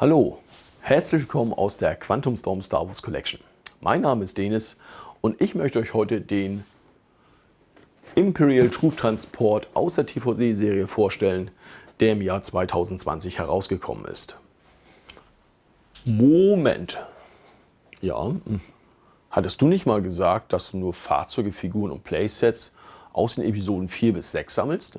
Hallo, herzlich willkommen aus der Quantum Storm Star Wars Collection. Mein Name ist Denis und ich möchte euch heute den Imperial Troop Transport aus der TVC-Serie vorstellen, der im Jahr 2020 herausgekommen ist. Moment. Ja, hm. hattest du nicht mal gesagt, dass du nur Fahrzeuge, Figuren und Playsets aus den Episoden 4 bis 6 sammelst?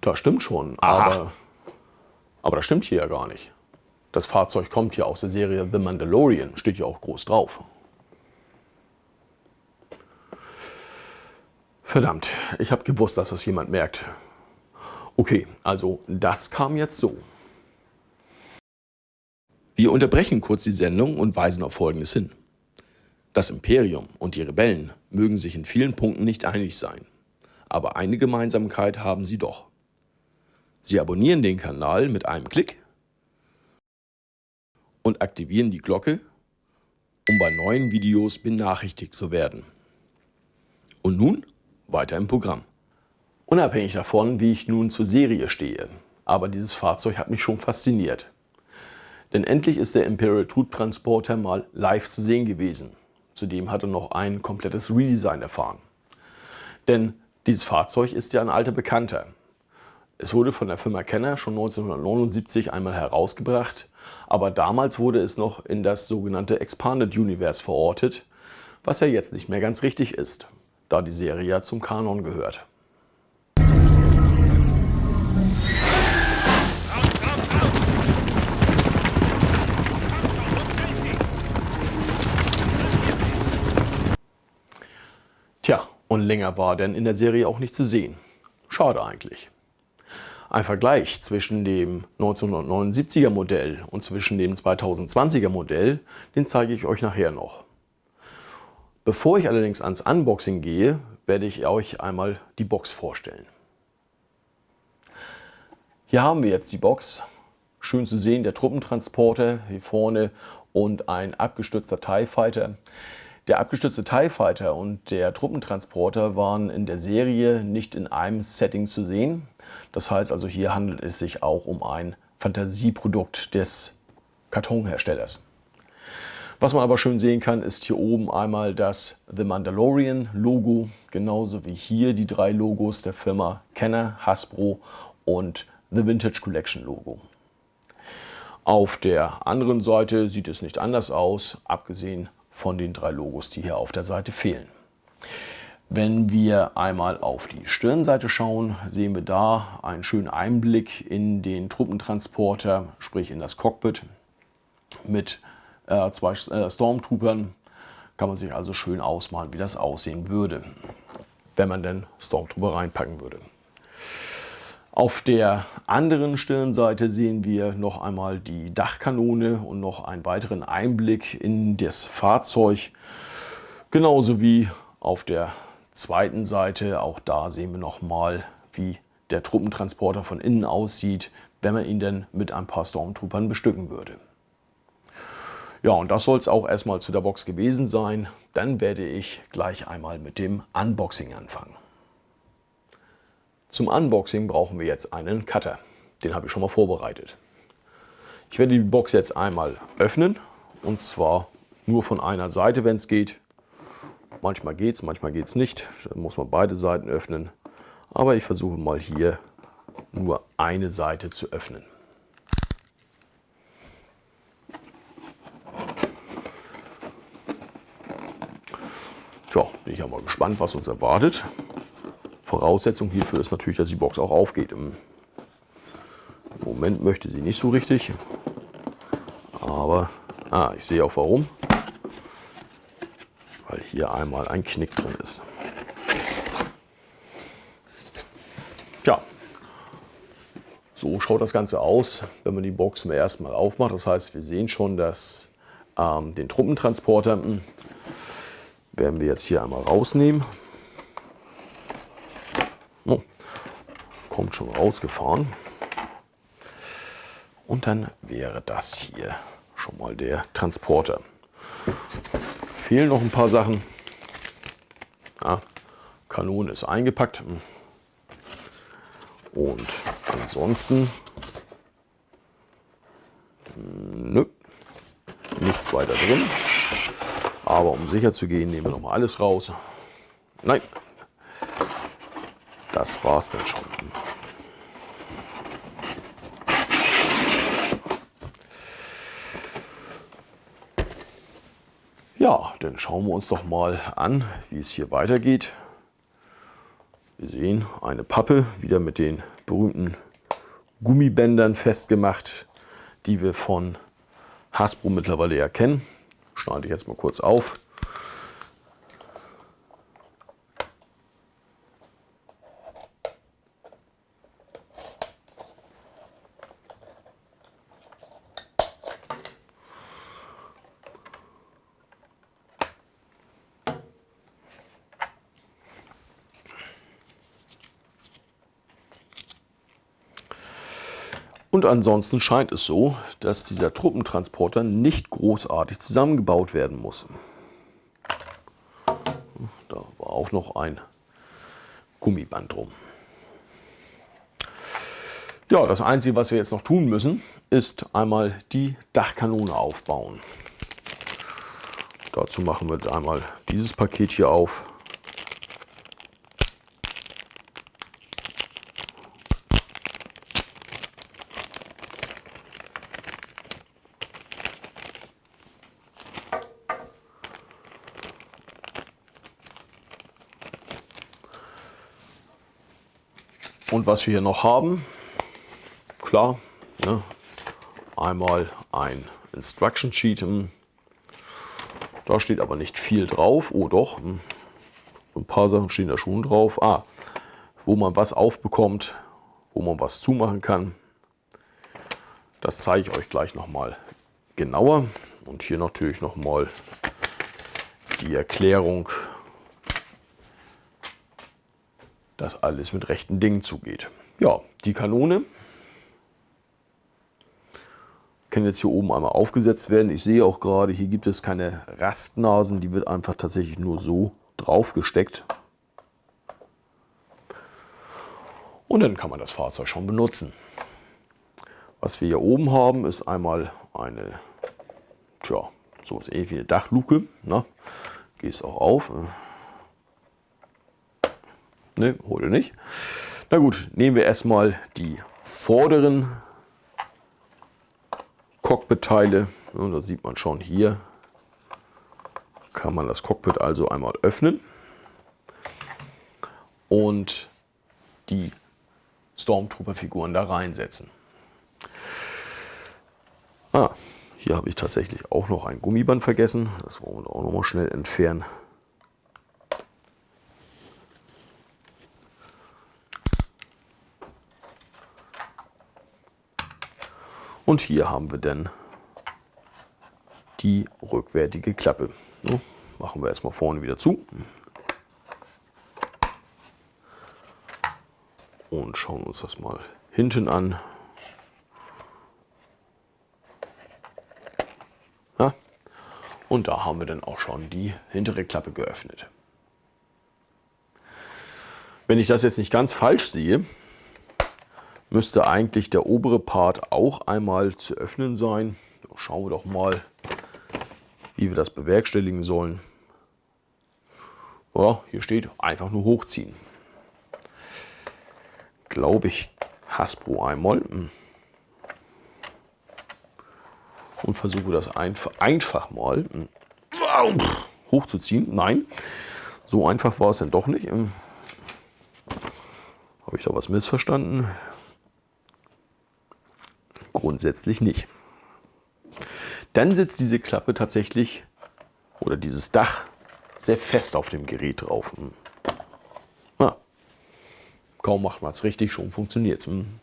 Das stimmt schon, aber, aber das stimmt hier ja gar nicht. Das Fahrzeug kommt hier aus der Serie The Mandalorian, steht ja auch groß drauf. Verdammt, ich habe gewusst, dass das jemand merkt. Okay, also das kam jetzt so. Wir unterbrechen kurz die Sendung und weisen auf Folgendes hin. Das Imperium und die Rebellen mögen sich in vielen Punkten nicht einig sein, aber eine Gemeinsamkeit haben sie doch. Sie abonnieren den Kanal mit einem Klick und aktivieren die Glocke, um bei neuen Videos benachrichtigt zu werden. Und nun weiter im Programm. Unabhängig davon, wie ich nun zur Serie stehe, aber dieses Fahrzeug hat mich schon fasziniert. Denn endlich ist der Imperial Troop Transporter mal live zu sehen gewesen. Zudem hat er noch ein komplettes Redesign erfahren. Denn dieses Fahrzeug ist ja ein alter Bekannter. Es wurde von der Firma Kenner schon 1979 einmal herausgebracht, aber damals wurde es noch in das sogenannte Expanded Universe verortet, was ja jetzt nicht mehr ganz richtig ist, da die Serie ja zum Kanon gehört. Tja, und länger war denn in der Serie auch nicht zu sehen. Schade eigentlich. Ein Vergleich zwischen dem 1979er Modell und zwischen dem 2020er Modell, den zeige ich euch nachher noch. Bevor ich allerdings ans Unboxing gehe, werde ich euch einmal die Box vorstellen. Hier haben wir jetzt die Box. Schön zu sehen, der Truppentransporter hier vorne und ein abgestürzter TIE Fighter. Der abgestürzte TIE Fighter und der Truppentransporter waren in der Serie nicht in einem Setting zu sehen. Das heißt also, hier handelt es sich auch um ein Fantasieprodukt des Kartonherstellers. Was man aber schön sehen kann, ist hier oben einmal das The Mandalorian Logo, genauso wie hier die drei Logos der Firma Kenner, Hasbro und The Vintage Collection Logo. Auf der anderen Seite sieht es nicht anders aus, abgesehen von den drei Logos, die hier auf der Seite fehlen. Wenn wir einmal auf die Stirnseite schauen, sehen wir da einen schönen Einblick in den Truppentransporter, sprich in das Cockpit mit äh, zwei äh, Stormtroopern. Kann man sich also schön ausmalen, wie das aussehen würde, wenn man denn Stormtrooper reinpacken würde. Auf der anderen Stirnseite sehen wir noch einmal die Dachkanone und noch einen weiteren Einblick in das Fahrzeug. Genauso wie auf der zweiten Seite, auch da sehen wir noch mal, wie der Truppentransporter von innen aussieht, wenn man ihn denn mit ein paar Stormtroopern bestücken würde. Ja, und das soll es auch erstmal zu der Box gewesen sein. Dann werde ich gleich einmal mit dem Unboxing anfangen. Zum Unboxing brauchen wir jetzt einen Cutter. Den habe ich schon mal vorbereitet. Ich werde die Box jetzt einmal öffnen und zwar nur von einer Seite, wenn es geht. Manchmal geht es, manchmal geht es nicht. Da muss man beide Seiten öffnen. Aber ich versuche mal hier nur eine Seite zu öffnen. Tja, bin ich ja mal gespannt, was uns erwartet. Voraussetzung hierfür ist natürlich, dass die Box auch aufgeht. Im Moment möchte sie nicht so richtig. Aber ah, ich sehe auch warum. Weil hier einmal ein Knick drin ist. Tja, so schaut das Ganze aus, wenn man die Box zum ersten Mal aufmacht. Das heißt, wir sehen schon, dass ähm, den Truppentransporter hm, werden wir jetzt hier einmal rausnehmen. Kommt schon rausgefahren. Und dann wäre das hier schon mal der Transporter. Fehlen noch ein paar Sachen. Ja, Kanone ist eingepackt. Und ansonsten Nö, nichts weiter drin. Aber um sicher zu gehen, nehmen wir noch mal alles raus. Nein, das war's dann schon. Ja, dann schauen wir uns doch mal an, wie es hier weitergeht. Wir sehen eine Pappe, wieder mit den berühmten Gummibändern festgemacht, die wir von Hasbro mittlerweile ja kennen. Schneide ich jetzt mal kurz auf. Ansonsten scheint es so, dass dieser Truppentransporter nicht großartig zusammengebaut werden muss. Da war auch noch ein Gummiband drum. Ja, das Einzige, was wir jetzt noch tun müssen, ist einmal die Dachkanone aufbauen. Dazu machen wir einmal dieses Paket hier auf. Und was wir hier noch haben, klar, ne, einmal ein Instruction Sheet. Hm. Da steht aber nicht viel drauf. Oh doch, hm. ein paar Sachen stehen da schon drauf. Ah, wo man was aufbekommt, wo man was zumachen kann. Das zeige ich euch gleich nochmal genauer. Und hier natürlich nochmal die Erklärung dass alles mit rechten Dingen zugeht. Ja, die Kanone kann jetzt hier oben einmal aufgesetzt werden. Ich sehe auch gerade, hier gibt es keine Rastnasen, die wird einfach tatsächlich nur so drauf gesteckt. Und dann kann man das Fahrzeug schon benutzen. Was wir hier oben haben, ist einmal eine, tja, so ähnlich wie eine Dachluke. Na, geht es auch auf. Ne, heute nicht. Na gut, nehmen wir erstmal die vorderen Cockpit-Teile. Da sieht man schon hier, kann man das Cockpit also einmal öffnen und die Stormtrooper-Figuren da reinsetzen. Ah, hier habe ich tatsächlich auch noch ein Gummiband vergessen. Das wollen wir auch noch mal schnell entfernen. Und hier haben wir dann die rückwärtige Klappe. So, machen wir erstmal vorne wieder zu. Und schauen uns das mal hinten an. Ja. Und da haben wir dann auch schon die hintere Klappe geöffnet. Wenn ich das jetzt nicht ganz falsch sehe, müsste eigentlich der obere Part auch einmal zu öffnen sein. Schauen wir doch mal, wie wir das bewerkstelligen sollen. Ja, hier steht einfach nur hochziehen. Glaube ich Hasbro einmal. Hm. Und versuche das einfach, mal hm, hochzuziehen. Nein, so einfach war es dann doch nicht. Hm. Habe ich da was missverstanden? Grundsätzlich nicht. Dann sitzt diese Klappe tatsächlich oder dieses Dach sehr fest auf dem Gerät drauf. Ja. Hm. Kaum macht man es richtig, schon funktioniert es. Hm.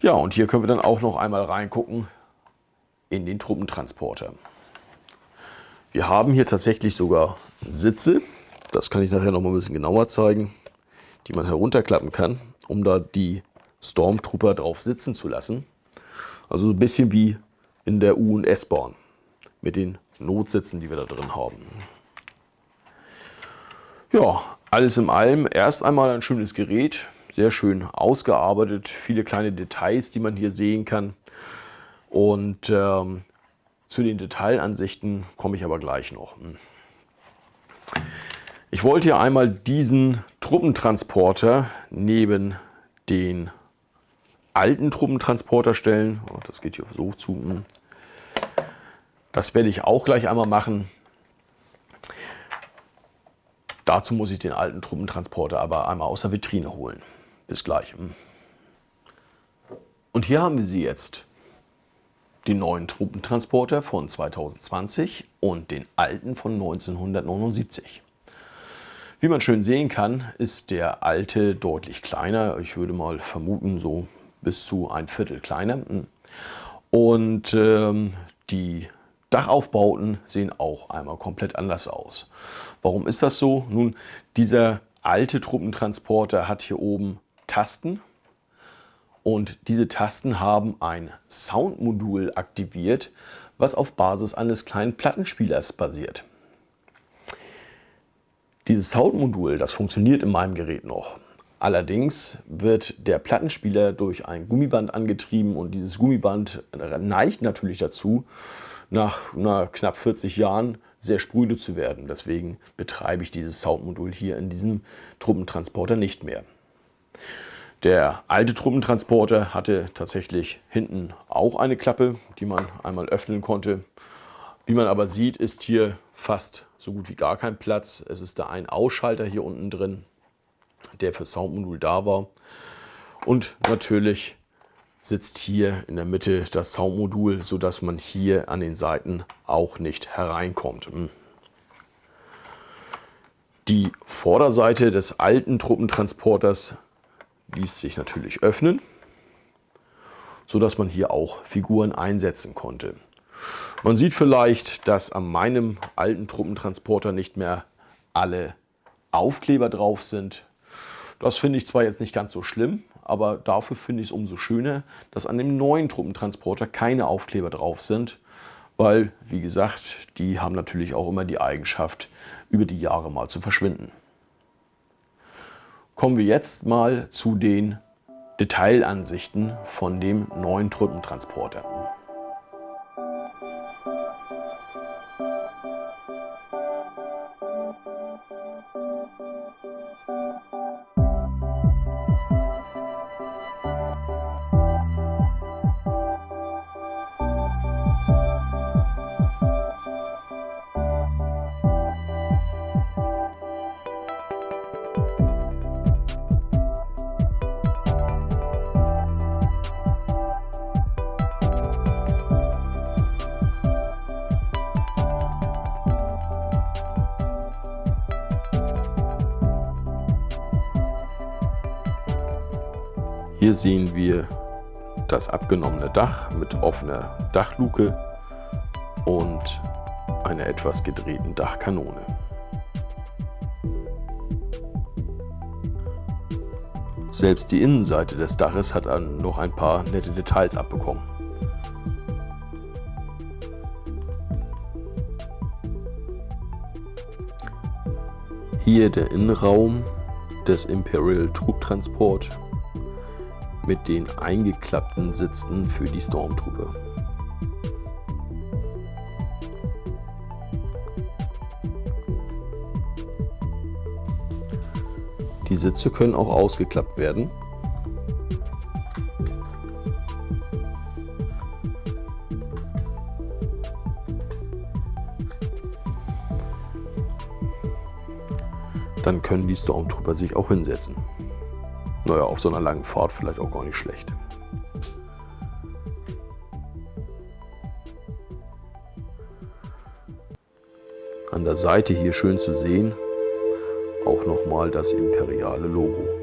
Ja, und hier können wir dann auch noch einmal reingucken in den Truppentransporter. Wir haben hier tatsächlich sogar Sitze, das kann ich nachher noch mal ein bisschen genauer zeigen, die man herunterklappen kann, um da die Stormtrooper drauf sitzen zu lassen. Also so ein bisschen wie in der U- und S-Bahn mit den Notsitzen, die wir da drin haben. Ja, alles in allem erst einmal ein schönes Gerät, sehr schön ausgearbeitet, viele kleine Details, die man hier sehen kann. Und ähm, zu den Detailansichten komme ich aber gleich noch. Hm. Ich wollte hier einmal diesen Truppentransporter neben den alten Truppentransporter stellen. Oh, das geht hier so zu. Hm. Das werde ich auch gleich einmal machen. Dazu muss ich den alten Truppentransporter aber einmal aus der Vitrine holen. Bis gleich. Hm. Und hier haben wir sie jetzt. Den neuen Truppentransporter von 2020 und den alten von 1979. Wie man schön sehen kann, ist der alte deutlich kleiner. Ich würde mal vermuten, so bis zu ein Viertel kleiner. Und ähm, die Dachaufbauten sehen auch einmal komplett anders aus. Warum ist das so? Nun, dieser alte Truppentransporter hat hier oben Tasten und diese Tasten haben ein Soundmodul aktiviert, was auf Basis eines kleinen Plattenspielers basiert. Dieses Soundmodul, das funktioniert in meinem Gerät noch. Allerdings wird der Plattenspieler durch ein Gummiband angetrieben und dieses Gummiband neigt natürlich dazu, nach na, knapp 40 Jahren sehr spröde zu werden. Deswegen betreibe ich dieses Soundmodul hier in diesem Truppentransporter nicht mehr. Der alte Truppentransporter hatte tatsächlich hinten auch eine Klappe, die man einmal öffnen konnte. Wie man aber sieht, ist hier fast so gut wie gar kein Platz. Es ist da ein Ausschalter hier unten drin, der für Soundmodul da war. Und natürlich sitzt hier in der Mitte das Soundmodul, sodass man hier an den Seiten auch nicht hereinkommt. Hm. Die Vorderseite des alten Truppentransporters ließ sich natürlich öffnen, sodass man hier auch Figuren einsetzen konnte. Man sieht vielleicht, dass an meinem alten Truppentransporter nicht mehr alle Aufkleber drauf sind. Das finde ich zwar jetzt nicht ganz so schlimm, aber dafür finde ich es umso schöner, dass an dem neuen Truppentransporter keine Aufkleber drauf sind, weil, wie gesagt, die haben natürlich auch immer die Eigenschaft, über die Jahre mal zu verschwinden. Kommen wir jetzt mal zu den Detailansichten von dem neuen Truppentransporter. Hier sehen wir das abgenommene Dach mit offener Dachluke und einer etwas gedrehten Dachkanone. Selbst die Innenseite des Daches hat noch ein paar nette Details abbekommen. Hier der Innenraum des Imperial Trubtransport mit den eingeklappten Sitzen für die Stormtruppe. Die Sitze können auch ausgeklappt werden. Dann können die Stormtrooper sich auch hinsetzen. Naja, auf so einer langen Fahrt vielleicht auch gar nicht schlecht. An der Seite hier schön zu sehen, auch nochmal das imperiale Logo.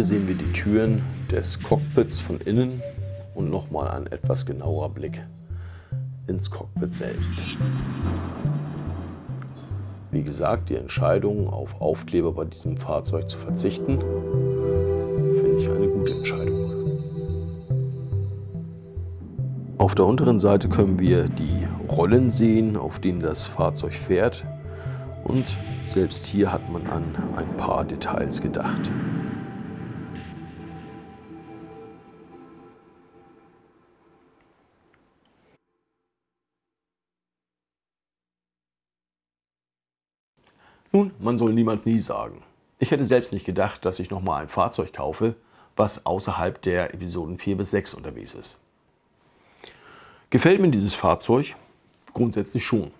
Hier sehen wir die Türen des Cockpits von innen und nochmal ein etwas genauer Blick ins Cockpit selbst. Wie gesagt, die Entscheidung auf Aufkleber bei diesem Fahrzeug zu verzichten, finde ich eine gute Entscheidung. Auf der unteren Seite können wir die Rollen sehen, auf denen das Fahrzeug fährt. Und selbst hier hat man an ein paar Details gedacht. Nun, man soll niemals nie sagen. Ich hätte selbst nicht gedacht, dass ich nochmal ein Fahrzeug kaufe, was außerhalb der Episoden 4 bis 6 unterwegs ist. Gefällt mir dieses Fahrzeug? Grundsätzlich schon.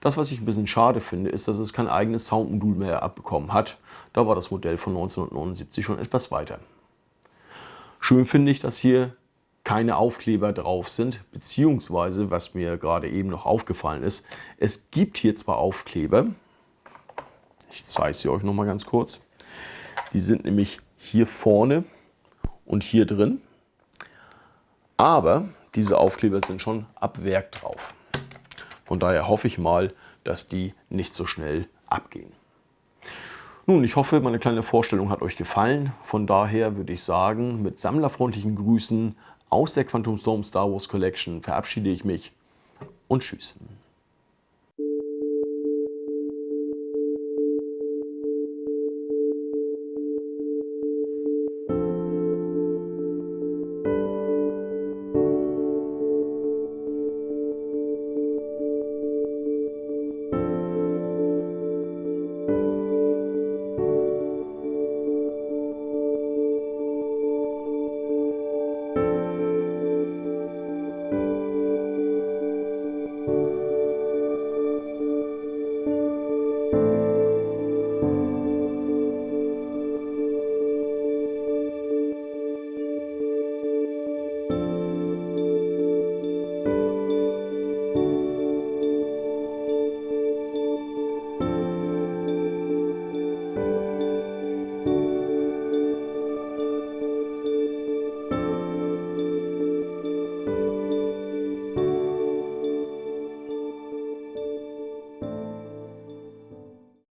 Das, was ich ein bisschen schade finde, ist, dass es kein eigenes Soundmodul mehr abbekommen hat. Da war das Modell von 1979 schon etwas weiter. Schön finde ich, dass hier keine Aufkleber drauf sind, beziehungsweise, was mir gerade eben noch aufgefallen ist, es gibt hier zwar Aufkleber, ich zeige sie euch noch mal ganz kurz. Die sind nämlich hier vorne und hier drin. Aber diese Aufkleber sind schon ab Werk drauf. Von daher hoffe ich mal, dass die nicht so schnell abgehen. Nun, ich hoffe, meine kleine Vorstellung hat euch gefallen. Von daher würde ich sagen, mit sammlerfreundlichen Grüßen aus der Quantum Storm Star Wars Collection verabschiede ich mich und tschüss.